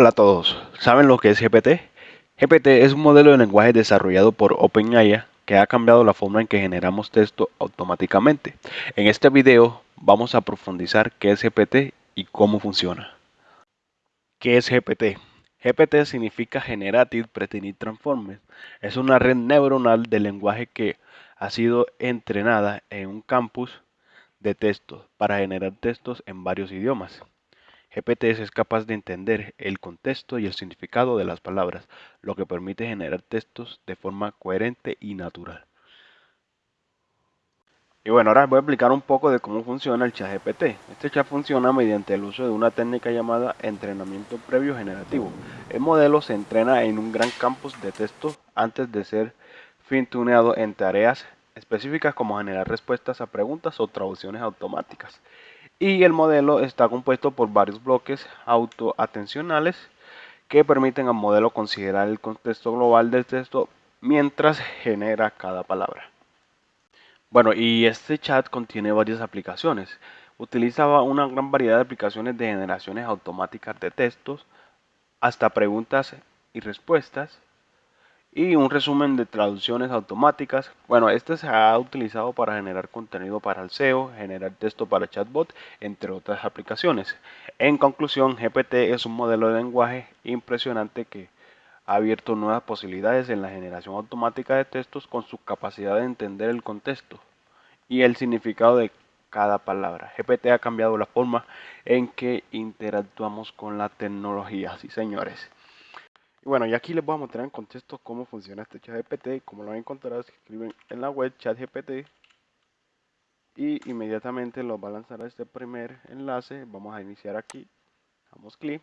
Hola a todos, ¿saben lo que es GPT? GPT es un modelo de lenguaje desarrollado por OpenAI que ha cambiado la forma en que generamos texto automáticamente. En este video vamos a profundizar qué es GPT y cómo funciona. ¿Qué es GPT? GPT significa Generative Pre-trained Transformer. Es una red neuronal de lenguaje que ha sido entrenada en un campus de textos para generar textos en varios idiomas. GPT es capaz de entender el contexto y el significado de las palabras, lo que permite generar textos de forma coherente y natural. Y bueno, ahora voy a explicar un poco de cómo funciona el chat GPT. Este chat funciona mediante el uso de una técnica llamada entrenamiento previo generativo. El modelo se entrena en un gran campus de texto antes de ser fin-tuneado en tareas específicas como generar respuestas a preguntas o traducciones automáticas y el modelo está compuesto por varios bloques autoatencionales que permiten al modelo considerar el contexto global del texto mientras genera cada palabra. Bueno, y este chat contiene varias aplicaciones. Utilizaba una gran variedad de aplicaciones de generaciones automáticas de textos, hasta preguntas y respuestas, y un resumen de traducciones automáticas. Bueno, este se ha utilizado para generar contenido para el SEO, generar texto para chatbot, entre otras aplicaciones. En conclusión, GPT es un modelo de lenguaje impresionante que ha abierto nuevas posibilidades en la generación automática de textos con su capacidad de entender el contexto y el significado de cada palabra. GPT ha cambiado la forma en que interactuamos con la tecnología, sí señores. Y bueno, y aquí les voy a mostrar en contexto cómo funciona este chat GPT. Como lo encontrar, se escriben en la web chat GPT y inmediatamente lo va a lanzar a este primer enlace. Vamos a iniciar aquí, damos clic.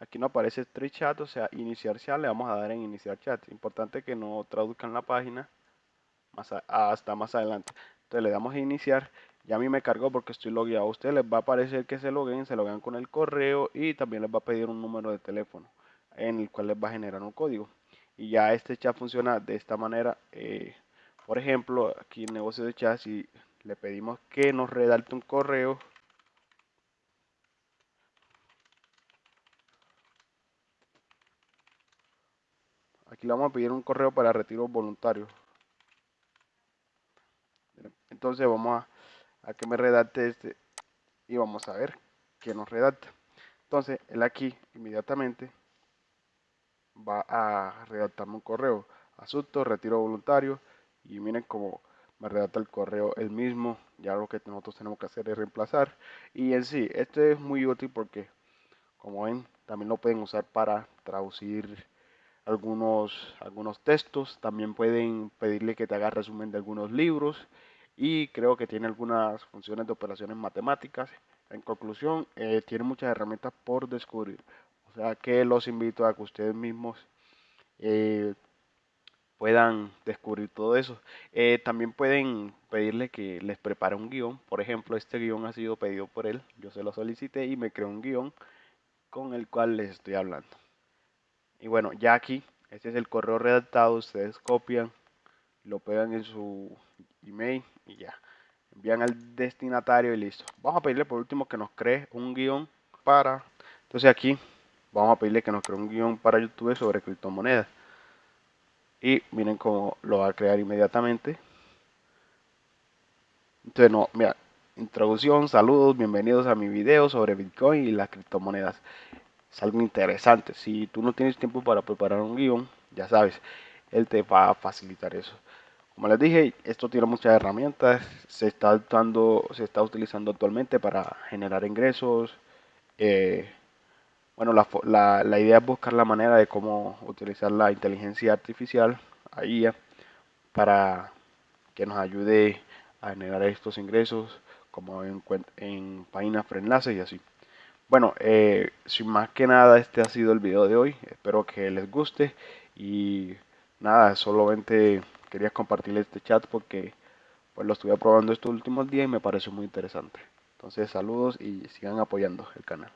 Aquí nos aparece este chat, o sea, iniciar chat, le vamos a dar en iniciar chat. Importante que no traduzcan la página hasta más adelante. Entonces le damos a iniciar. Ya a mí me cargó porque estoy logueado. A ustedes les va a aparecer que se loguen, se loguen con el correo y también les va a pedir un número de teléfono en el cual les va a generar un código. Y ya este chat funciona de esta manera. Eh, por ejemplo, aquí en negocio de chat, si le pedimos que nos redacte un correo, aquí le vamos a pedir un correo para retiro voluntario. Entonces vamos a, a que me redacte este y vamos a ver que nos redacta. Entonces él aquí inmediatamente va a redactarme un correo. Asunto, retiro voluntario. Y miren cómo me redacta el correo el mismo. Ya lo que nosotros tenemos que hacer es reemplazar. Y en sí, este es muy útil porque, como ven, también lo pueden usar para traducir algunos, algunos textos. También pueden pedirle que te haga resumen de algunos libros. Y creo que tiene algunas funciones de operaciones matemáticas. En conclusión, eh, tiene muchas herramientas por descubrir sea que los invito a que ustedes mismos eh, puedan descubrir todo eso. Eh, también pueden pedirle que les prepare un guion. Por ejemplo, este guion ha sido pedido por él. Yo se lo solicité y me creó un guion con el cual les estoy hablando. Y bueno, ya aquí, este es el correo redactado. Ustedes copian, lo pegan en su email y ya. Envían al destinatario y listo. Vamos a pedirle por último que nos cree un guion para... Entonces aquí vamos a pedirle que nos cree un guion para YouTube sobre criptomonedas. Y miren cómo lo va a crear inmediatamente. Entonces, no, mira, introducción, saludos, bienvenidos a mi video sobre Bitcoin y las criptomonedas. Es algo interesante. Si tú no tienes tiempo para preparar un guion, ya sabes, él te va a facilitar eso. Como les dije, esto tiene muchas herramientas. Se está, se está utilizando actualmente para generar ingresos. Eh, bueno, la, la, idea es buscar la manera de cómo utilizar la inteligencia artificial, ahí para que nos ayude a generar estos ingresos, como en, en páginas enlaces y así. Bueno, eh, sin más que nada, este ha sido el video de hoy. Espero que les guste y nada, solamente quería compartir este chat porque pues lo estuve probando estos últimos días y me pareció muy interesante. Entonces, saludos y sigan apoyando el canal.